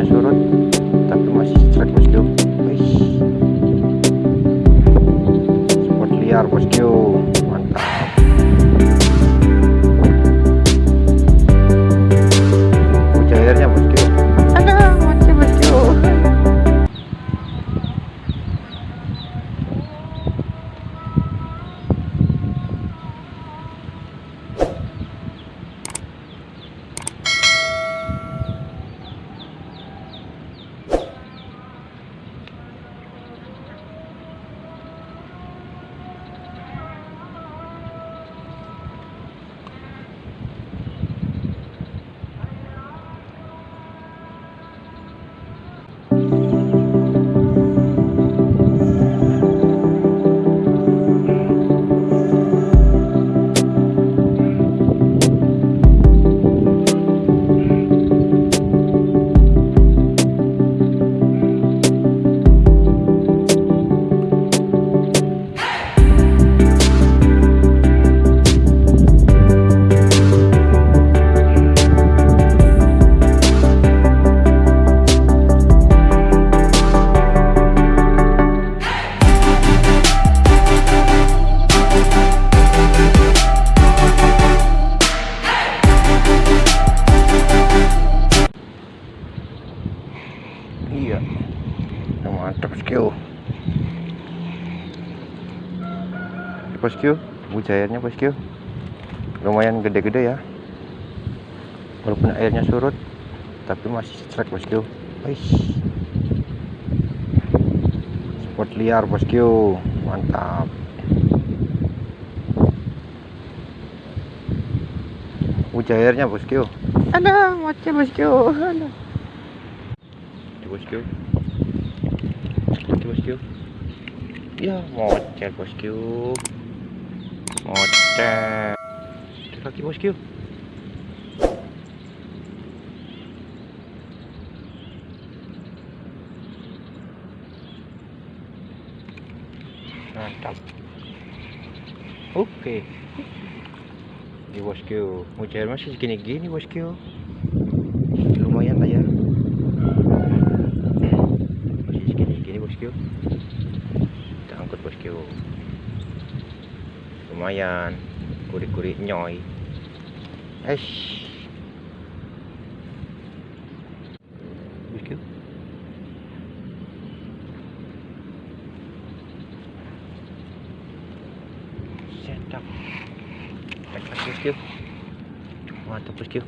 años, Euron. Iya. Yang mantap bosku bosku buja airnya bosku lumayan gede-gede ya. Walaupun airnya surut tapi masih strike bosku Wih. spot liar bosku mantap. Buja airnya bosku ada mati bosku ada bosku bosku ya mocel bosku mocel kaki bosku mantap. Oke. Di bosku mocel masih segini-gini bosku lumayan lah ya masih segini-gini bosku kita angkut bosku lumayan. Kuri-kuri nyoy. Bosku sedap lagi bosku mantap bosku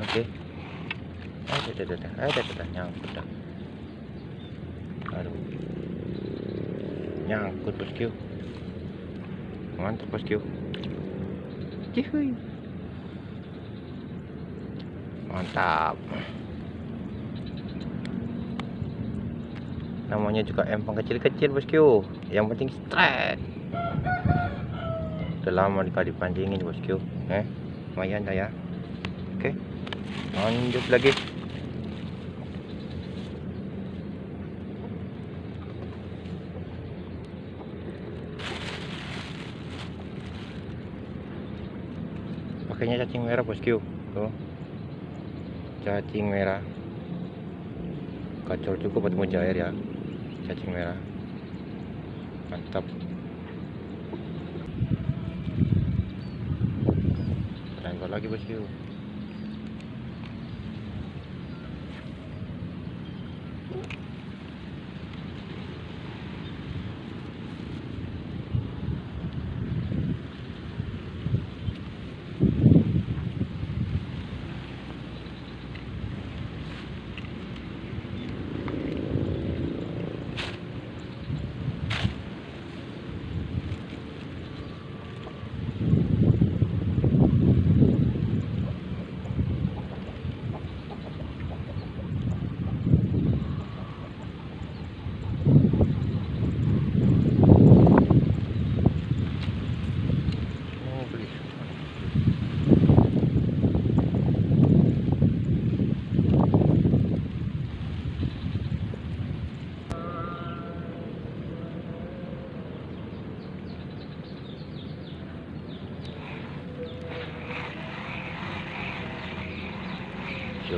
oke ada ada ada ada ada nyangkut dah nyangkut bosku mantap bosku Cihuy. mantap namanya juga empang kecil-kecil bosku yang penting straight udah lama dikali pancingin bosku eh lumayan dah ya oke lanjut lagi pakainya cacing merah bosku tuh. Cacing merah. Kacau cukup buat mujair ya. Cacing merah. Mantap. Lagi bosku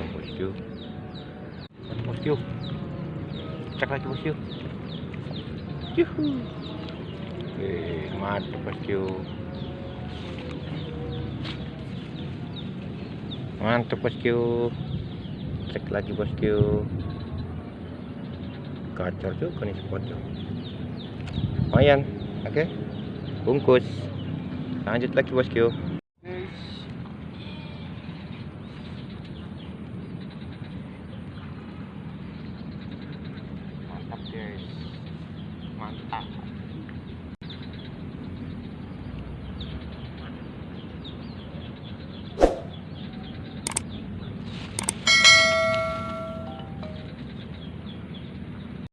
Bosku. Mana bosku? Cek lagi bosku. Yuhu. Eh, mantap bosku. Mantap bosku. Cek lagi bosku. Kacau juga nih spotnya. Lumayan, oke. Bungkus. Lanjut lagi bosku.